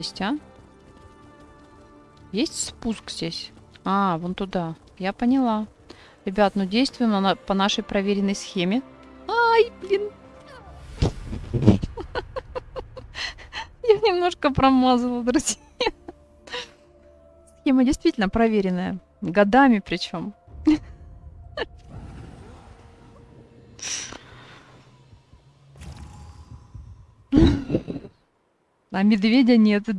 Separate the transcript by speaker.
Speaker 1: есть, а? Есть спуск здесь? А, вон туда. Я поняла. Ребят, ну действуем на- по нашей проверенной схеме. Ай, блин. Я немножко промазала, друзья. Схема действительно проверенная. Годами причем. А медведя нет.